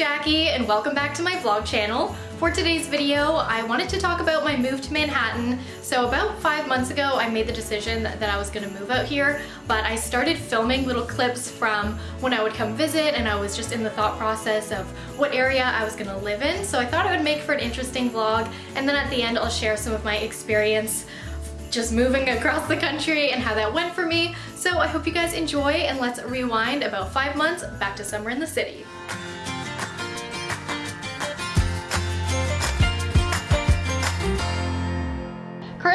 Jackie and welcome back to my vlog channel. For today's video, I wanted to talk about my move to Manhattan. So about five months ago, I made the decision that, I was gonna move out here, but I started filming little clips from when I would come visit and I was just in the thought process of what area I was gonna live in. So I thought it would make for an interesting vlog. And then at the end, I'll share some of my experience just moving across the country and how that went for me. So I hope you guys enjoy and let's rewind about five months back to summer in the city.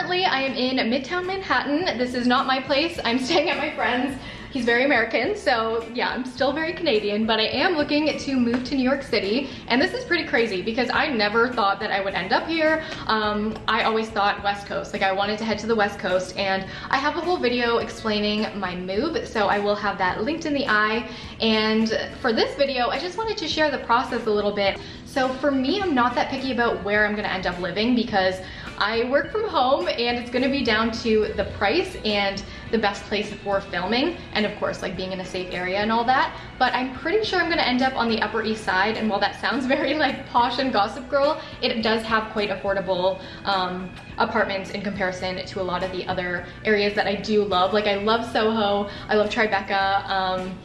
Currently, I am in Midtown Manhattan. This is not my place. I'm staying at my friend's. He's very American, so yeah, I'm still very Canadian, but I am looking to move to New York City. And this is pretty crazy because I never thought that I would end up here. Um, I always thought West Coast, like I wanted to head to the West Coast and I have a whole video explaining my move, so I will have that linked in the eye. And for this video, I just wanted to share the process a little bit. So for me, I'm not that picky about where I'm gonna end up living because I work from home and it's gonna be down to the price and the best place for filming and of course like being in a safe area and all that. But I'm pretty sure I'm gonna end up on the Upper East Side and while that sounds very like posh and gossip girl it does have quite affordable um, apartments in comparison to a lot of the other areas that I do love. Like I love Soho I love Tribeca um,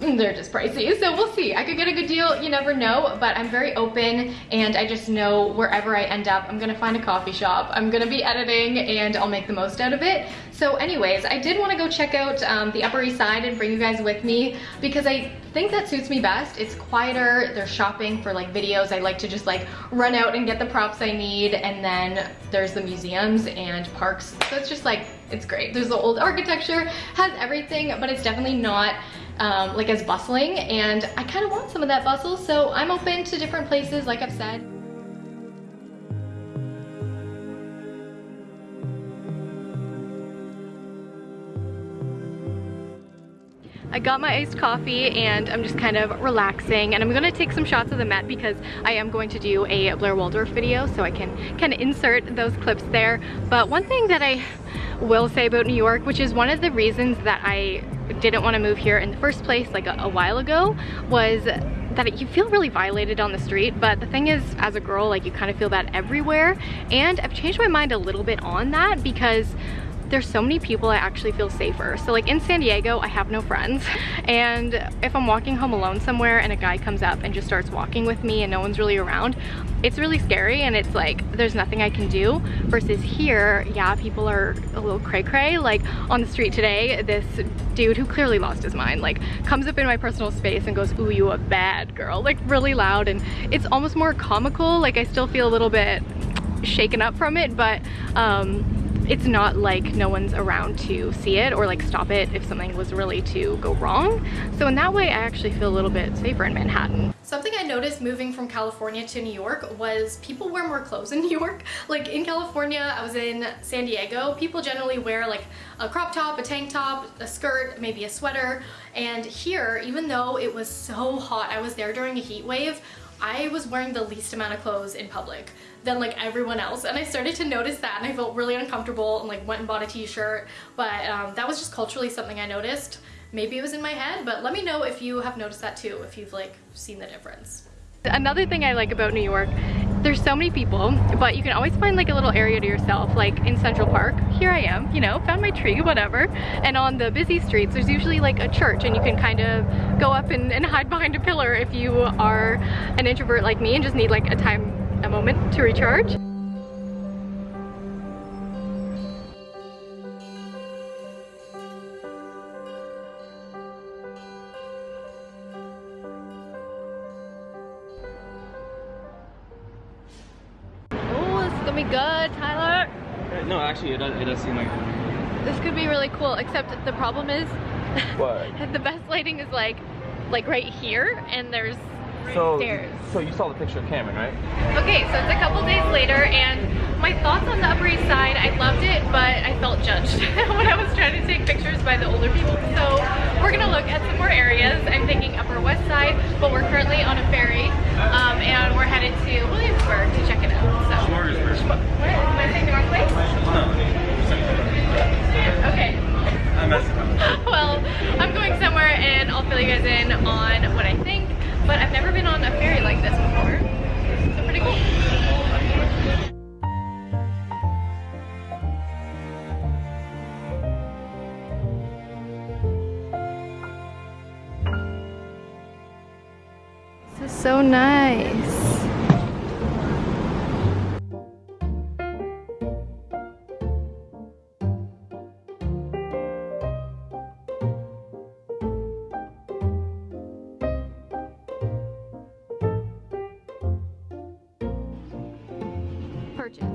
they're just pricey. So we'll see. I could get a good deal, you never know, but I'm very open and I just know wherever I end up, I'm gonna find a coffee shop. I'm gonna be editing and I'll make the most out of it. So anyways, I did wanna go check out um, the Upper East Side and bring you guys with me because I think that suits me best. It's quieter, there's shopping for like videos. I like to just like run out and get the props I need and then there's the museums and parks. So it's just like, it's great. There's the old architecture, has everything, but it's definitely not um, like as bustling and I kind of want some of that bustle so I'm open to different places like I've said. I got my iced coffee and I'm just kind of relaxing. And I'm gonna take some shots of the Met because I am going to do a Blair Waldorf video so I can kind of insert those clips there. But one thing that I will say about New York, which is one of the reasons that I didn't want to move here in the first place like a, a while ago, was that you feel really violated on the street. But the thing is as a girl like you kind of feel that everywhere. And I've changed my mind a little bit on that because there's so many people I actually feel safer. So like in San Diego, I have no friends. And if I'm walking home alone somewhere and a guy comes up and just starts walking with me and no one's really around, it's really scary and it's like, there's nothing I can do. Versus here, yeah, people are a little cray cray. Like on the street today, this dude who clearly lost his mind, like comes up in my personal space and goes, ooh, you a bad girl, like really loud. And it's almost more comical. Like I still feel a little bit shaken up from it, but um, it's not like no one's around to see it or like stop it if something was really to go wrong. So in that way, I actually feel a little bit safer in Manhattan. Something I noticed moving from California to New York was people wear more clothes in New York. Like in California, I was in San Diego, people generally wear like a crop top, a tank top, a skirt, maybe a sweater. And here, even though it was so hot, I was there during a heat wave, I was wearing the least amount of clothes in public than like everyone else and I started to notice that and I felt really uncomfortable and like went and bought a t-shirt but um, that was just culturally something I noticed maybe it was in my head but let me know if you have noticed that too if you've like seen the difference Another thing I like about New York, there's so many people, but you can always find like a little area to yourself, like in Central Park. Here I am, you know, found my tree, whatever. And on the busy streets, there's usually like a church and you can kind of go up and, and hide behind a pillar if you are an introvert like me and just need like a time moment to recharge. Oh, this is gonna be good, Tyler. Uh, no, actually, it does, it does seem like This could be really cool, except the problem is what? the best lighting is like like right here and there's so, stairs. So you saw the picture of Cameron, right? Okay, so it's a couple days later and my thoughts on the Upper East Side, I loved it, but I felt judged when I was trying to take pictures by the older people. So we're gonna look at some more areas. I'm thinking Upper West Side, but we're currently on a ferry um, and we're headed to Williamsburg to check it out. So. Smorgasburg. What? Am I saying the wrong place? No. Okay. I messed up. well, I'm going somewhere and I'll fill you guys in on what I think but I've never been on a ferry like this before. So pretty cool. Purchase.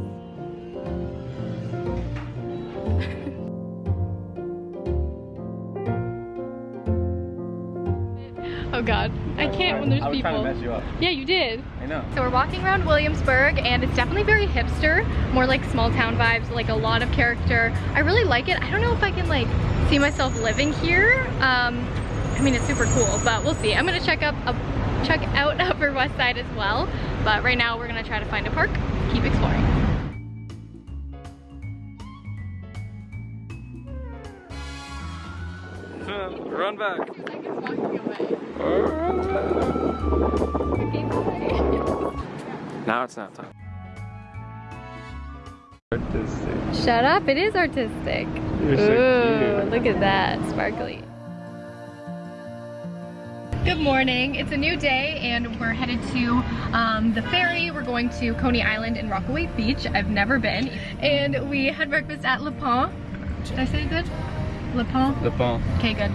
oh god, I can't when there's I was people. trying to mess you up. Yeah, you did. I know. So we're walking around Williamsburg and it's definitely very hipster, more like small town vibes, like a lot of character. I really like it. I don't know if I can like see myself living here. Um, I mean, it's super cool, but we'll see. I'm gonna check up, up check out Upper West Side as well. But right now we're gonna try to find a park, keep exploring. Run back. Now it's not time. Artistic. Shut up, it is artistic. You're so Ooh, cute. look at that, sparkly. Good morning, it's a new day and we're headed to um, the ferry. We're going to Coney Island and Rockaway Beach. I've never been. And we had breakfast at Le Pont. Did I say it good? Le Pont? Le ball. Okay, good.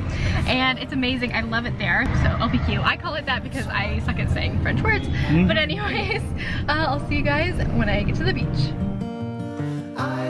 And it's amazing. I love it there. So LPQ. I call it that because I suck at saying French words. But anyways, uh, I'll see you guys when I get to the beach. I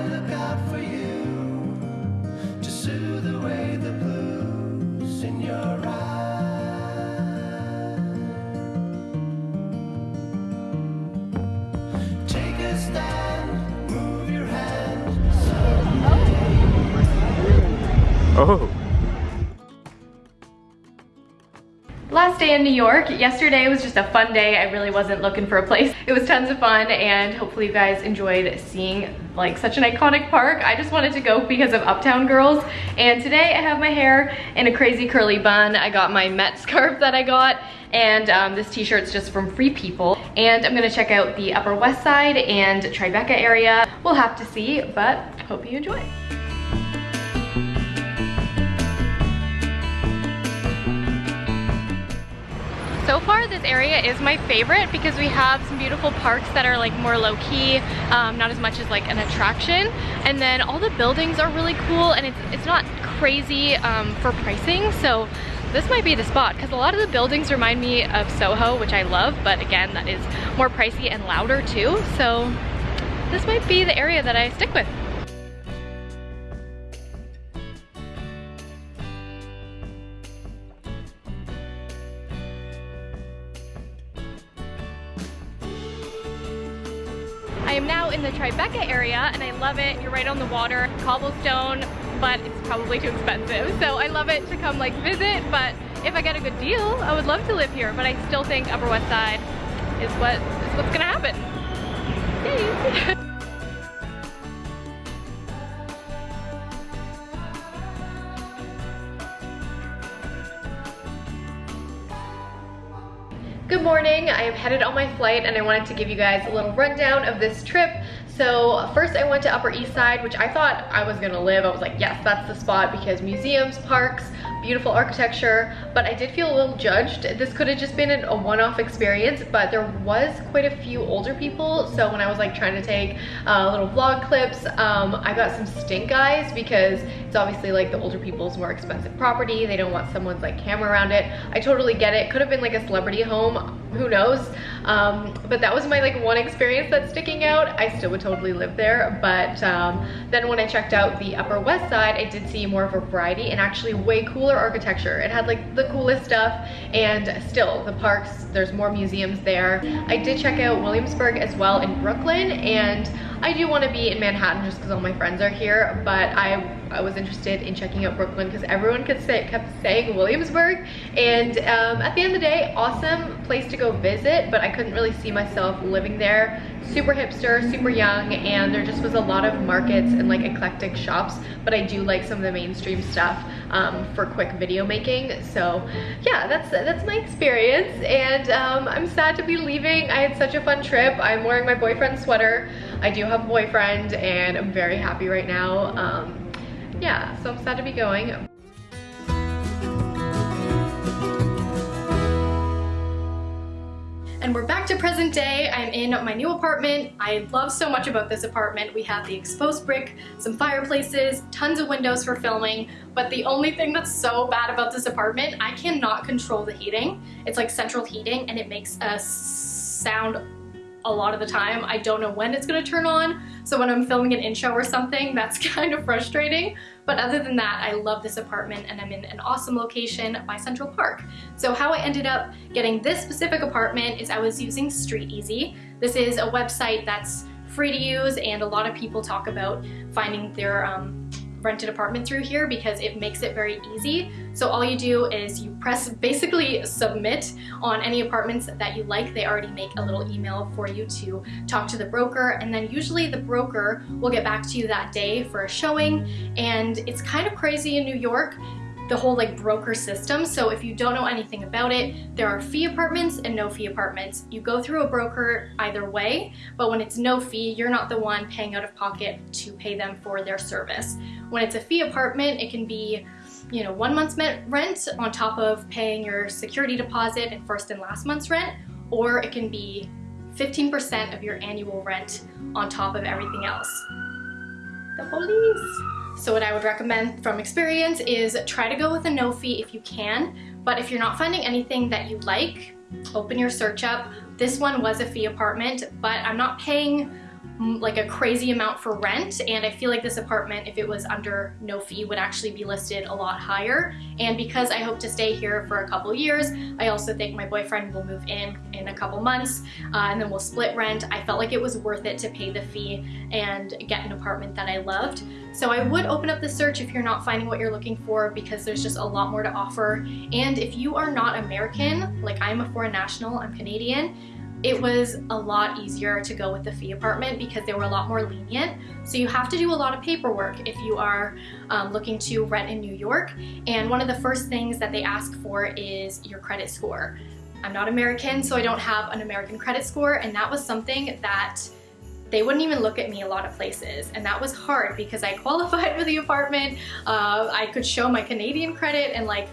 New York. Yesterday was just a fun day. I really wasn't looking for a place. It was tons of fun and hopefully you guys enjoyed seeing like such an iconic park. I just wanted to go because of Uptown Girls. And today I have my hair in a crazy curly bun. I got my Met scarf that I got and um, this t-shirt's just from Free People. And I'm gonna check out the Upper West Side and Tribeca area. We'll have to see, but hope you enjoy. So far this area is my favorite because we have some beautiful parks that are like more low-key, um, not as much as like an attraction. And then all the buildings are really cool and it's, it's not crazy um, for pricing. So this might be the spot because a lot of the buildings remind me of Soho, which I love, but again, that is more pricey and louder too. So this might be the area that I stick with. Area and I love it. You're right on the water, cobblestone, but it's probably too expensive. So I love it to come like visit, but if I get a good deal, I would love to live here, but I still think Upper West Side is what is what's gonna happen. Yay! Good morning, I am headed on my flight and I wanted to give you guys a little rundown of this trip. So first I went to Upper East Side, which I thought I was gonna live. I was like, yes, that's the spot because museums, parks, beautiful architecture, but I did feel a little judged. This could have just been a one-off experience, but there was quite a few older people. So when I was like trying to take uh, little vlog clips, um, I got some stink eyes because it's obviously like the older people's more expensive property. They don't want someone's like camera around it. I totally get it. Could have been like a celebrity home, who knows? Um, but that was my like one experience that's sticking out. I still would totally live there. But um, then when I checked out the Upper West Side, I did see more of a variety and actually way cooler architecture. It had like the coolest stuff and still the parks, there's more museums there. I did check out Williamsburg as well in Brooklyn and I do want to be in Manhattan just because all my friends are here, but I, I was interested in checking out Brooklyn because everyone kept, say, kept saying Williamsburg. And um, at the end of the day, awesome place to go visit, but I couldn't really see myself living there. Super hipster, super young, and there just was a lot of markets and like eclectic shops, but I do like some of the mainstream stuff um, for quick video making. So yeah, that's that's my experience, and um, I'm sad to be leaving. I had such a fun trip. I'm wearing my boyfriend's sweater. I do have a boyfriend, and I'm very happy right now. Um, yeah, so I'm sad to be going. And we're back to present day. I'm in my new apartment. I love so much about this apartment. We have the exposed brick, some fireplaces, tons of windows for filming, but the only thing that's so bad about this apartment, I cannot control the heating. It's like central heating and it makes a sound a lot of the time. I don't know when it's gonna turn on, so when I'm filming an intro or something, that's kind of frustrating. But other than that, I love this apartment and I'm in an awesome location by Central Park. So how I ended up getting this specific apartment is I was using StreetEasy. This is a website that's free to use and a lot of people talk about finding their um, rented apartment through here because it makes it very easy. So all you do is you press basically submit on any apartments that you like. They already make a little email for you to talk to the broker and then usually the broker will get back to you that day for a showing and it's kind of crazy in New York the whole like broker system. So if you don't know anything about it, there are fee apartments and no fee apartments. You go through a broker either way, but when it's no fee, you're not the one paying out of pocket to pay them for their service. When it's a fee apartment, it can be you know, one month's rent on top of paying your security deposit and first and last month's rent, or it can be 15% of your annual rent on top of everything else. The police! So what I would recommend from experience is try to go with a no fee if you can, but if you're not finding anything that you like, open your search up. This one was a fee apartment, but I'm not paying like a crazy amount for rent and I feel like this apartment if it was under no fee would actually be listed a lot higher. And because I hope to stay here for a couple years I also think my boyfriend will move in in a couple months uh, and then we'll split rent. I felt like it was worth it to pay the fee and get an apartment that I loved. So I would open up the search if you're not finding what you're looking for because there's just a lot more to offer. And if you are not American like I'm a foreign national I'm Canadian it was a lot easier to go with the fee apartment because they were a lot more lenient. So you have to do a lot of paperwork if you are um, looking to rent in New York. And one of the first things that they ask for is your credit score. I'm not American, so I don't have an American credit score. And that was something that they wouldn't even look at me a lot of places. And that was hard because I qualified for the apartment. Uh, I could show my Canadian credit and like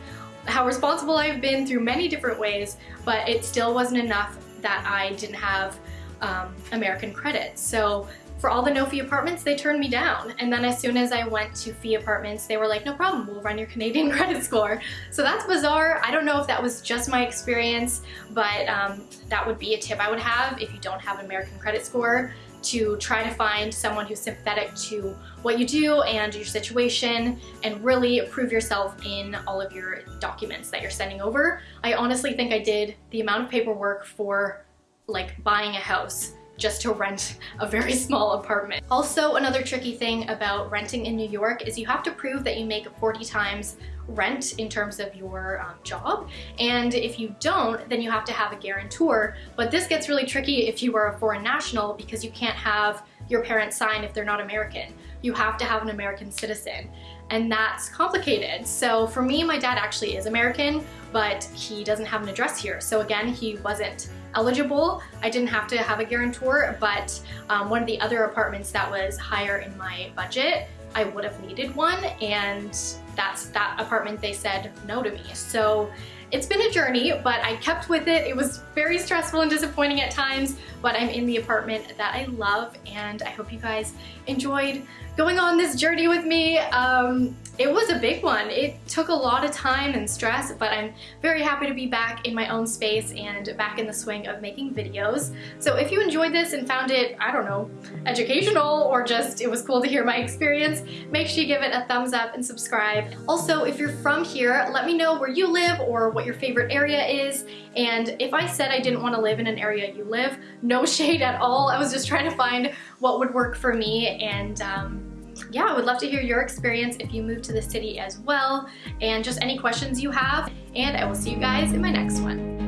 how responsible I've been through many different ways, but it still wasn't enough that I didn't have um, American credit. So for all the no fee apartments, they turned me down. And then as soon as I went to fee apartments, they were like, no problem, we'll run your Canadian credit score. So that's bizarre. I don't know if that was just my experience, but um, that would be a tip I would have if you don't have an American credit score to try to find someone who's sympathetic to what you do and your situation and really prove yourself in all of your documents that you're sending over. I honestly think I did the amount of paperwork for like buying a house just to rent a very small apartment. Also, another tricky thing about renting in New York is you have to prove that you make 40 times rent in terms of your um, job. And if you don't, then you have to have a guarantor. But this gets really tricky if you are a foreign national because you can't have your parents sign if they're not American. You have to have an American citizen and that's complicated. So for me, my dad actually is American, but he doesn't have an address here. So again, he wasn't eligible. I didn't have to have a guarantor, but um, one of the other apartments that was higher in my budget, I would have needed one and that's that apartment they said no to me. So it's been a journey, but I kept with it. It was very stressful and disappointing at times, but I'm in the apartment that I love and I hope you guys enjoyed going on this journey with me. Um, It was a big one. It took a lot of time and stress, but I'm very happy to be back in my own space and back in the swing of making videos. So if you enjoyed this and found it, I don't know, educational or just it was cool to hear my experience, make sure you give it a thumbs up and subscribe. Also, if you're from here, let me know where you live or what your favorite area is. And if I said I didn't want to live in an area you live, no shade at all. I was just trying to find what would work for me and um, yeah, I would love to hear your experience if you move to the city as well and just any questions you have. And I will see you guys in my next one.